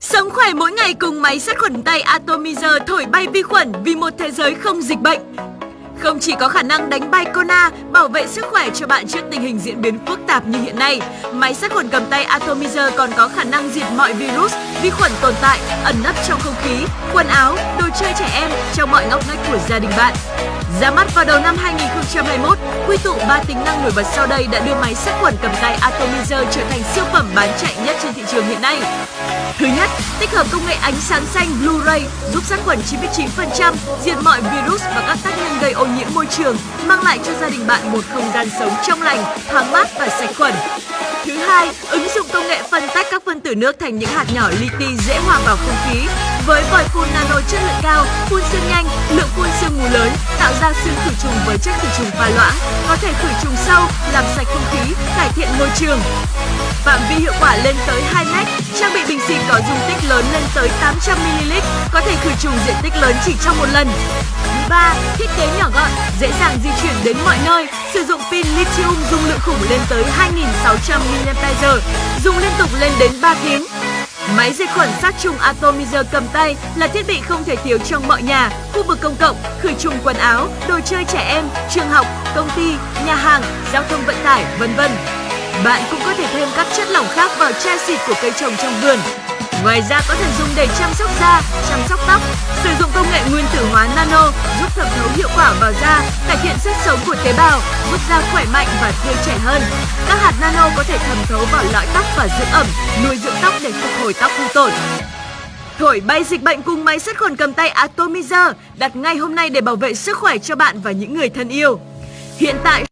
Sống khỏe mỗi ngày cùng máy sát khuẩn tay Atomizer thổi bay vi khuẩn vì một thế giới không dịch bệnh. Không chỉ có khả năng đánh bay Corona, bảo vệ sức khỏe cho bạn trước tình hình diễn biến phức tạp như hiện nay, máy sát khuẩn cầm tay Atomizer còn có khả năng diệt mọi virus, vi khuẩn tồn tại, ẩn nấp trong không khí, quần áo, đồ chơi trẻ em trong mọi ngóc ngách của gia đình bạn. Ra mắt vào đầu năm 2021, quy tụ 3 tính năng nổi bật sau đây đã đưa máy sát khuẩn cầm tay Atomizer trở thành siêu phẩm bán chạy nhất trên thị trường hiện nay. Thứ nhất, tích hợp công nghệ ánh sáng xanh Blu-ray giúp sát khuẩn 99%, diệt mọi virus và các tác môi trường, mang lại cho gia đình bạn một không gian sống trong lành, thoáng mát và sạch khuẩn. Thứ hai, ứng dụng công nghệ phân tách các phân tử nước thành những hạt nhỏ li ti dễ hòa vào không khí. Với vòi phun nano chất lượng cao, phun sương nhanh, lượng phun sương mù lớn, tạo ra sương khử trùng với chất khử trùng pha loãng, có thể khử trùng sâu, làm sạch không khí, cải thiện môi trường. Phạm vi hiệu quả lên tới 2 mét, trang bị bình xịt có dung tích lớn lên tới 800ml, có thể khử trùng diện tích lớn chỉ trong một lần. Thứ ba, thiết kế nhỏ gọn, dễ dàng di chuyển đến mọi nơi, sử dụng pin lithium dung lượng khủng lên tới 2.600 mAh, dùng liên tục lên đến 3 tiếng. Máy diệt khuẩn sát trùng Atomizer cầm tay là thiết bị không thể thiếu trong mọi nhà, khu vực công cộng, khử trùng quần áo, đồ chơi trẻ em, trường học, công ty, nhà hàng, giao thông vận tải, vân vân. Bạn cũng có thể thêm các chất lỏng khác vào chai xịt của cây trồng trong vườn. Ngoài ra có thể dùng để chăm sóc da, chăm sóc tóc, sử dụng công nghệ nguyên tử hóa nano giúp thẩm thấu hiệu quả vào da, cải thiện sức sống của tế bào, giúp da khỏe mạnh và tươi trẻ hơn. Các hạt nano có thể thẩm thấu vào lõi tóc và giữ ẩm, nuôi dưỡng tóc để phục hồi tóc hư tổn. Thổi bay dịch bệnh cùng máy sát khuẩn cầm tay Atomizer đặt ngay hôm nay để bảo vệ sức khỏe cho bạn và những người thân yêu. Hiện tại